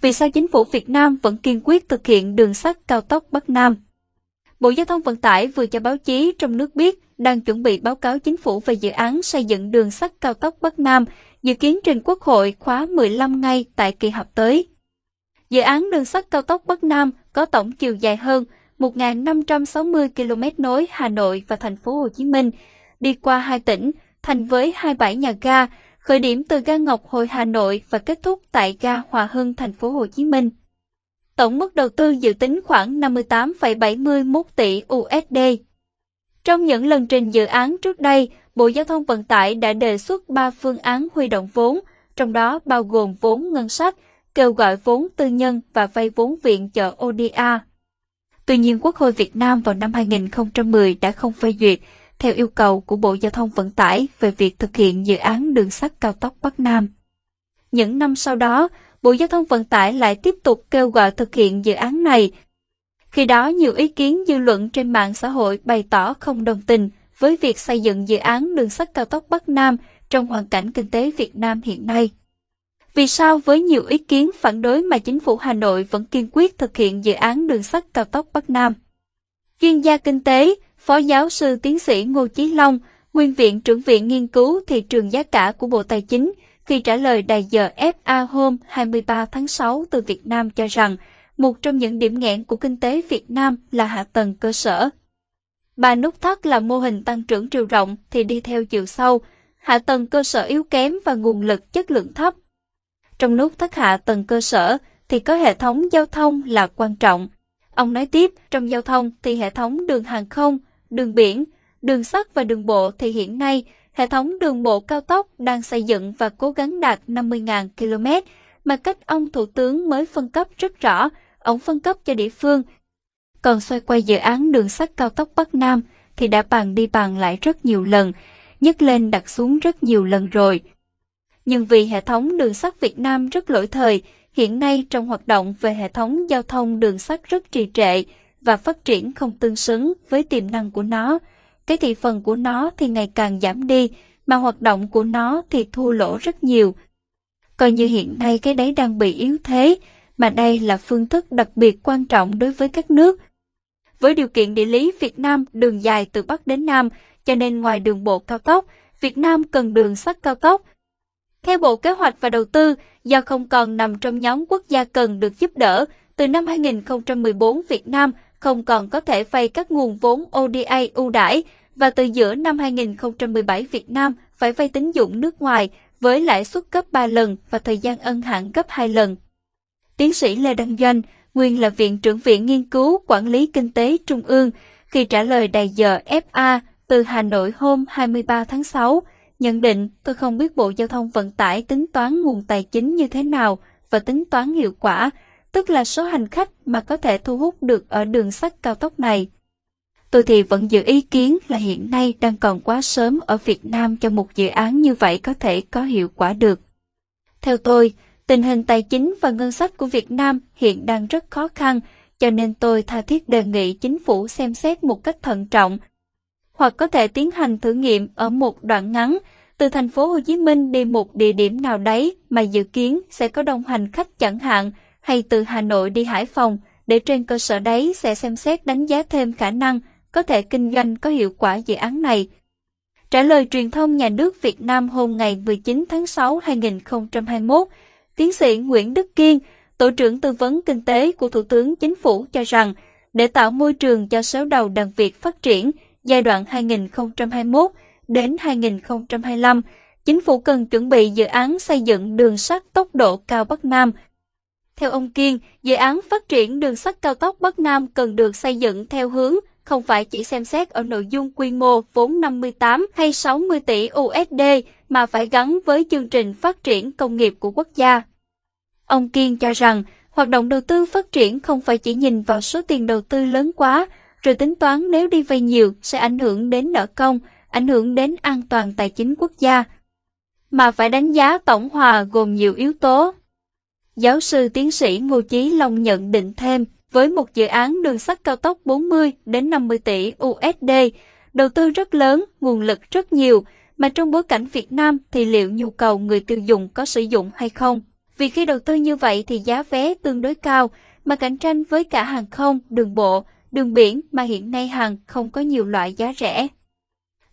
Vì sao chính phủ Việt Nam vẫn kiên quyết thực hiện đường sắt cao tốc Bắc Nam? Bộ Giao thông Vận tải vừa cho báo chí trong nước biết đang chuẩn bị báo cáo chính phủ về dự án xây dựng đường sắt cao tốc Bắc Nam, dự kiến trình Quốc hội khóa 15 ngay tại kỳ họp tới. Dự án đường sắt cao tốc Bắc Nam có tổng chiều dài hơn 1.560 km nối Hà Nội và thành phố Hồ Chí Minh, đi qua hai tỉnh, thành với hai bãi nhà ga, khởi điểm từ ga Ngọc Hồi Hà Nội và kết thúc tại ga Hòa Hưng thành phố Hồ Chí Minh. Tổng mức đầu tư dự tính khoảng 58,71 tỷ USD. Trong những lần trình dự án trước đây, Bộ Giao thông Vận tải đã đề xuất 3 phương án huy động vốn, trong đó bao gồm vốn ngân sách, kêu gọi vốn tư nhân và vay vốn viện trợ ODA. Tuy nhiên, Quốc hội Việt Nam vào năm 2010 đã không phê duyệt, theo yêu cầu của Bộ Giao thông Vận tải về việc thực hiện dự án đường sắt cao tốc Bắc Nam. Những năm sau đó, Bộ Giao thông Vận tải lại tiếp tục kêu gọi thực hiện dự án này. Khi đó, nhiều ý kiến dư luận trên mạng xã hội bày tỏ không đồng tình với việc xây dựng dự án đường sắt cao tốc Bắc Nam trong hoàn cảnh kinh tế Việt Nam hiện nay. Vì sao với nhiều ý kiến phản đối mà chính phủ Hà Nội vẫn kiên quyết thực hiện dự án đường sắt cao tốc Bắc Nam? Chuyên gia kinh tế, Phó giáo sư tiến sĩ Ngô Chí Long, Nguyên viện trưởng viện nghiên cứu thị trường giá cả của Bộ Tài chính, khi trả lời đài giờ FA hôm 23 tháng 6 từ Việt Nam cho rằng một trong những điểm nghẽn của kinh tế Việt Nam là hạ tầng cơ sở. Ba nút thắt là mô hình tăng trưởng chiều rộng thì đi theo chiều sâu, hạ tầng cơ sở yếu kém và nguồn lực chất lượng thấp. Trong nút thắt hạ tầng cơ sở thì có hệ thống giao thông là quan trọng. Ông nói tiếp, trong giao thông thì hệ thống đường hàng không, đường biển, đường sắt và đường bộ thì hiện nay hệ thống đường bộ cao tốc đang xây dựng và cố gắng đạt 50.000 km mà cách ông Thủ tướng mới phân cấp rất rõ, ông phân cấp cho địa phương. Còn xoay quay dự án đường sắt cao tốc Bắc Nam thì đã bàn đi bàn lại rất nhiều lần, nhấc lên đặt xuống rất nhiều lần rồi. Nhưng vì hệ thống đường sắt Việt Nam rất lỗi thời, hiện nay trong hoạt động về hệ thống giao thông đường sắt rất trì trệ và phát triển không tương xứng với tiềm năng của nó, cái thị phần của nó thì ngày càng giảm đi, mà hoạt động của nó thì thua lỗ rất nhiều. Coi như hiện nay cái đấy đang bị yếu thế, mà đây là phương thức đặc biệt quan trọng đối với các nước. Với điều kiện địa lý Việt Nam đường dài từ Bắc đến Nam, cho nên ngoài đường bộ cao tốc, Việt Nam cần đường sắt cao tốc. Theo Bộ Kế hoạch và Đầu tư, do không còn nằm trong nhóm quốc gia cần được giúp đỡ, từ năm 2014 Việt Nam không còn có thể vay các nguồn vốn ODA ưu đãi và từ giữa năm 2017 Việt Nam phải vay tín dụng nước ngoài với lãi suất gấp 3 lần và thời gian ân hạn gấp 2 lần. Tiến sĩ Lê Đăng Doanh, nguyên là Viện trưởng Viện Nghiên cứu Quản lý Kinh tế Trung ương, khi trả lời đài giờ FA từ Hà Nội hôm 23 tháng 6, nhận định tôi không biết Bộ Giao thông Vận tải tính toán nguồn tài chính như thế nào và tính toán hiệu quả, tức là số hành khách mà có thể thu hút được ở đường sắt cao tốc này. Tôi thì vẫn giữ ý kiến là hiện nay đang còn quá sớm ở Việt Nam cho một dự án như vậy có thể có hiệu quả được. Theo tôi, tình hình tài chính và ngân sách của Việt Nam hiện đang rất khó khăn, cho nên tôi tha thiết đề nghị chính phủ xem xét một cách thận trọng, hoặc có thể tiến hành thử nghiệm ở một đoạn ngắn từ thành phố Hồ Chí Minh đi một địa điểm nào đấy mà dự kiến sẽ có đông hành khách chẳng hạn, hay từ Hà Nội đi Hải Phòng, để trên cơ sở đấy sẽ xem xét đánh giá thêm khả năng có thể kinh doanh có hiệu quả dự án này. Trả lời truyền thông nhà nước Việt Nam hôm ngày 19 tháng 6 2021, tiến sĩ Nguyễn Đức Kiên, Tổ trưởng Tư vấn Kinh tế của Thủ tướng Chính phủ cho rằng, để tạo môi trường cho số đầu đàn Việt phát triển giai đoạn 2021 đến 2025, chính phủ cần chuẩn bị dự án xây dựng đường sắt tốc độ cao Bắc Nam – theo ông Kiên, dự án phát triển đường sắt cao tốc Bắc Nam cần được xây dựng theo hướng không phải chỉ xem xét ở nội dung quy mô vốn 58 hay 60 tỷ USD mà phải gắn với chương trình phát triển công nghiệp của quốc gia. Ông Kiên cho rằng, hoạt động đầu tư phát triển không phải chỉ nhìn vào số tiền đầu tư lớn quá, rồi tính toán nếu đi vay nhiều sẽ ảnh hưởng đến nợ công, ảnh hưởng đến an toàn tài chính quốc gia, mà phải đánh giá tổng hòa gồm nhiều yếu tố. Giáo sư tiến sĩ Ngô Chí Long nhận định thêm, với một dự án đường sắt cao tốc 40 đến 50 tỷ USD, đầu tư rất lớn, nguồn lực rất nhiều, mà trong bối cảnh Việt Nam thì liệu nhu cầu người tiêu dùng có sử dụng hay không? Vì khi đầu tư như vậy thì giá vé tương đối cao, mà cạnh tranh với cả hàng không, đường bộ, đường biển mà hiện nay hàng không có nhiều loại giá rẻ.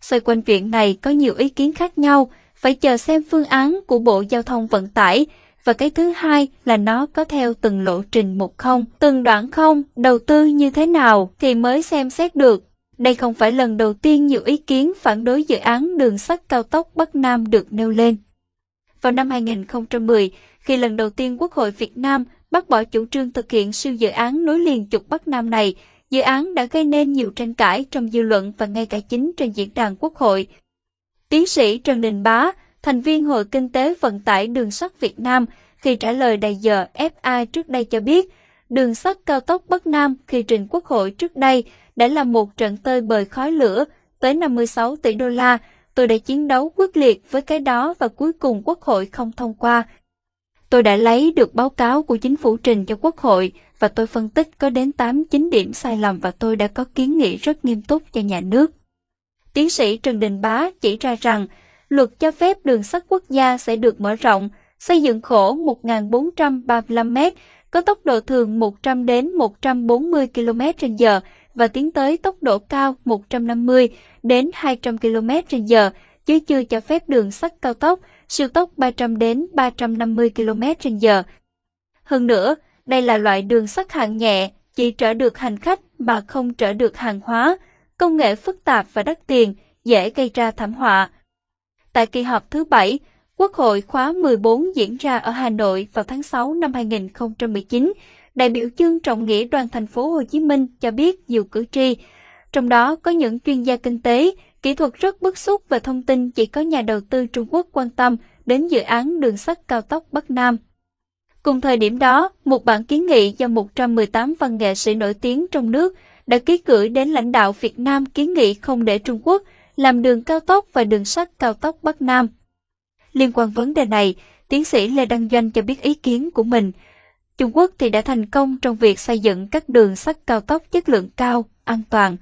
Xoay quanh chuyện này có nhiều ý kiến khác nhau, phải chờ xem phương án của Bộ Giao thông Vận tải, và cái thứ hai là nó có theo từng lộ trình một không, từng đoạn không, đầu tư như thế nào thì mới xem xét được. Đây không phải lần đầu tiên nhiều ý kiến phản đối dự án đường sắt cao tốc Bắc Nam được nêu lên. Vào năm 2010, khi lần đầu tiên Quốc hội Việt Nam bác bỏ chủ trương thực hiện siêu dự án nối liền trục Bắc Nam này, dự án đã gây nên nhiều tranh cãi trong dư luận và ngay cả chính trên diễn đàn Quốc hội. Tiến sĩ Trần Đình Bá, thành viên Hội Kinh tế Vận tải Đường sắt Việt Nam, khi trả lời đầy giờ FA trước đây cho biết, đường sắt cao tốc Bắc Nam khi trình Quốc hội trước đây đã là một trận tơi bời khói lửa tới 56 tỷ đô la. Tôi đã chiến đấu quyết liệt với cái đó và cuối cùng Quốc hội không thông qua. Tôi đã lấy được báo cáo của chính phủ trình cho Quốc hội và tôi phân tích có đến 8-9 điểm sai lầm và tôi đã có kiến nghị rất nghiêm túc cho nhà nước. Tiến sĩ Trần Đình Bá chỉ ra rằng luật cho phép đường sắt quốc gia sẽ được mở rộng, xây dựng khổ 1.435 m, có tốc độ thường 100 đến 140 km/h và tiến tới tốc độ cao 150 đến 200 km/h, chứ chưa cho phép đường sắt cao tốc, siêu tốc 300 đến 350 km/h. Hơn nữa, đây là loại đường sắt hạng nhẹ, chỉ chở được hành khách mà không chở được hàng hóa, công nghệ phức tạp và đắt tiền, dễ gây ra thảm họa. Tại kỳ họp thứ 7, Quốc hội khóa 14 diễn ra ở Hà Nội vào tháng 6 năm 2019, đại biểu chương trọng nghĩa đoàn thành phố Hồ Chí Minh cho biết nhiều cử tri, trong đó có những chuyên gia kinh tế, kỹ thuật rất bức xúc và thông tin chỉ có nhà đầu tư Trung Quốc quan tâm đến dự án đường sắt cao tốc Bắc Nam. Cùng thời điểm đó, một bản kiến nghị do 118 văn nghệ sĩ nổi tiếng trong nước đã ký gửi đến lãnh đạo Việt Nam kiến nghị không để Trung Quốc làm đường cao tốc và đường sắt cao tốc Bắc Nam. Liên quan vấn đề này, tiến sĩ Lê Đăng Doanh cho biết ý kiến của mình. Trung Quốc thì đã thành công trong việc xây dựng các đường sắt cao tốc chất lượng cao, an toàn.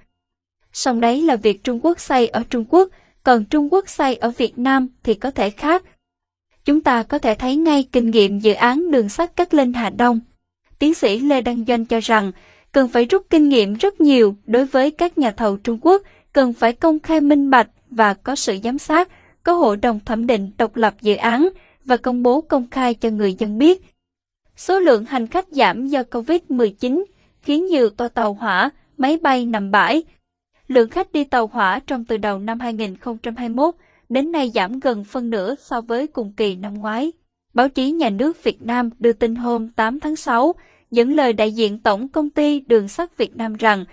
Song đấy là việc Trung Quốc xây ở Trung Quốc, còn Trung Quốc xây ở Việt Nam thì có thể khác. Chúng ta có thể thấy ngay kinh nghiệm dự án đường sắt Cát Linh Hà Đông. Tiến sĩ Lê Đăng Doanh cho rằng, cần phải rút kinh nghiệm rất nhiều đối với các nhà thầu Trung Quốc, cần phải công khai minh bạch và có sự giám sát, có hội đồng thẩm định độc lập dự án và công bố công khai cho người dân biết. Số lượng hành khách giảm do Covid-19 khiến nhiều toa tàu hỏa, máy bay nằm bãi. Lượng khách đi tàu hỏa trong từ đầu năm 2021 đến nay giảm gần phân nửa so với cùng kỳ năm ngoái. Báo chí nhà nước Việt Nam đưa tin hôm 8 tháng 6 dẫn lời đại diện Tổng Công ty Đường sắt Việt Nam rằng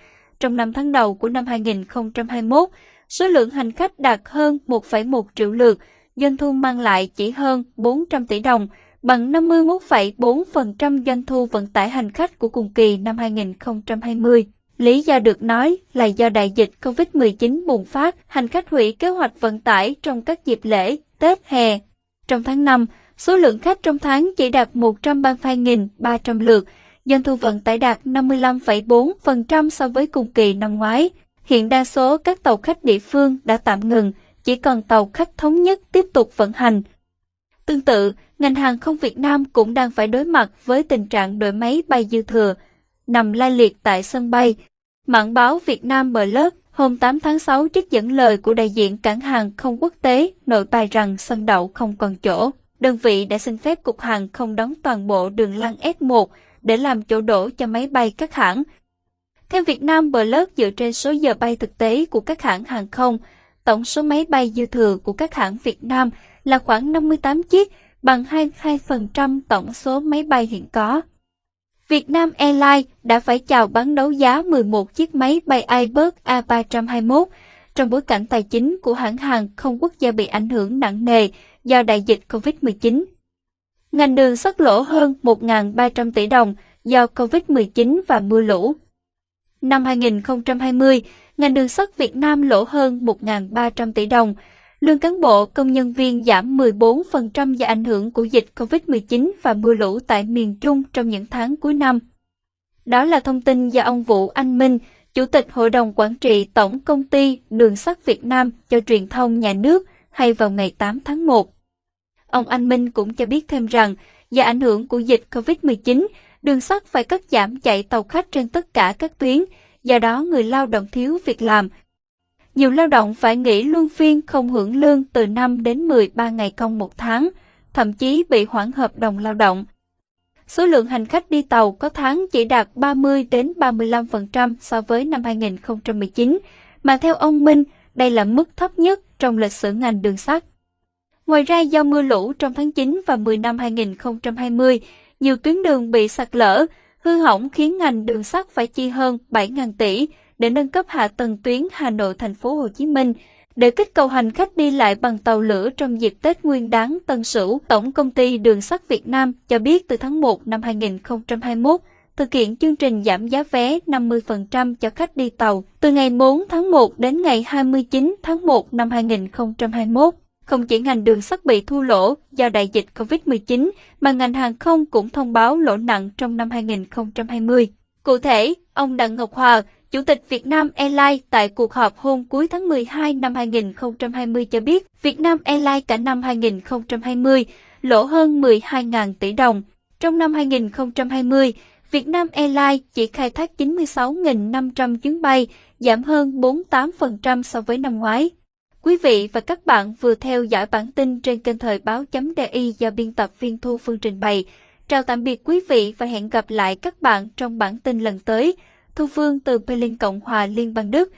trong 5 tháng đầu của năm 2021, số lượng hành khách đạt hơn 1,1 triệu lượt, doanh thu mang lại chỉ hơn 400 tỷ đồng, bằng 51,4% doanh thu vận tải hành khách của cùng kỳ năm 2020. Lý do được nói là do đại dịch COVID-19 bùng phát, hành khách hủy kế hoạch vận tải trong các dịp lễ, Tết, hè. Trong tháng 5, số lượng khách trong tháng chỉ đạt 132.300 lượt, doanh thu vận tải đạt 55,4% so với cùng kỳ năm ngoái. Hiện đa số các tàu khách địa phương đã tạm ngừng, chỉ còn tàu khách thống nhất tiếp tục vận hành. Tương tự, ngành hàng không Việt Nam cũng đang phải đối mặt với tình trạng đội máy bay dư thừa, nằm lai liệt tại sân bay. Mạng báo Việt Nam Blog hôm 8 tháng 6 trích dẫn lời của đại diện cảng hàng không quốc tế nội bài rằng sân đậu không còn chỗ. Đơn vị đã xin phép Cục Hàng không đóng toàn bộ đường lăn S1 để làm chỗ đổ cho máy bay các hãng. Theo Việt Nam Blog dựa trên số giờ bay thực tế của các hãng hàng không, tổng số máy bay dư thừa của các hãng Việt Nam là khoảng 58 chiếc, bằng 22% tổng số máy bay hiện có. Việt Nam Airlines đã phải chào bán đấu giá 11 chiếc máy bay Airbus A321 trong bối cảnh tài chính của hãng hàng không quốc gia bị ảnh hưởng nặng nề do đại dịch COVID-19. Ngành đường xuất lỗ hơn 1.300 tỷ đồng do COVID-19 và mưa lũ. Năm 2020, ngành đường sắt Việt Nam lỗ hơn 1.300 tỷ đồng. Lương cán bộ công nhân viên giảm 14% do ảnh hưởng của dịch COVID-19 và mưa lũ tại miền Trung trong những tháng cuối năm. Đó là thông tin do ông Vũ Anh Minh, Chủ tịch Hội đồng Quản trị Tổng Công ty Đường sắt Việt Nam cho truyền thông nhà nước hay vào ngày 8 tháng 1. Ông Anh Minh cũng cho biết thêm rằng, Do ảnh hưởng của dịch COVID-19, đường sắt phải cắt giảm chạy tàu khách trên tất cả các tuyến, do đó người lao động thiếu việc làm. Nhiều lao động phải nghỉ luân phiên không hưởng lương từ 5 đến 13 ngày công một tháng, thậm chí bị hoãn hợp đồng lao động. Số lượng hành khách đi tàu có tháng chỉ đạt 30 đến 35% so với năm 2019, mà theo ông Minh, đây là mức thấp nhất trong lịch sử ngành đường sắt. Ngoài ra do mưa lũ trong tháng 9 và 10 năm 2020, nhiều tuyến đường bị sạt lở, hư hỏng khiến ngành đường sắt phải chi hơn 7.000 tỷ để nâng cấp hạ tầng tuyến Hà Nội thành phố Hồ Chí Minh. Để kích cầu hành khách đi lại bằng tàu lửa trong dịp Tết Nguyên đán Tân Sửu, Tổng công ty Đường sắt Việt Nam cho biết từ tháng 1 năm 2021, thực hiện chương trình giảm giá vé 50% cho khách đi tàu từ ngày 4 tháng 1 đến ngày 29 tháng 1 năm 2021. Không chỉ ngành đường sắt bị thua lỗ do đại dịch COVID-19, mà ngành hàng không cũng thông báo lỗ nặng trong năm 2020. Cụ thể, ông Đặng Ngọc Hòa, Chủ tịch Việt Nam Airlines tại cuộc họp hôm cuối tháng 12 năm 2020 cho biết, Việt Nam Airlines cả năm 2020 lỗ hơn 12.000 tỷ đồng. Trong năm 2020, Việt Nam Airlines chỉ khai thác 96.500 chuyến bay, giảm hơn 48% so với năm ngoái. Quý vị và các bạn vừa theo dõi bản tin trên kênh thời báo.di do biên tập viên Thu Phương trình bày. Chào tạm biệt quý vị và hẹn gặp lại các bạn trong bản tin lần tới. Thu Phương từ Berlin Cộng hòa Liên bang Đức.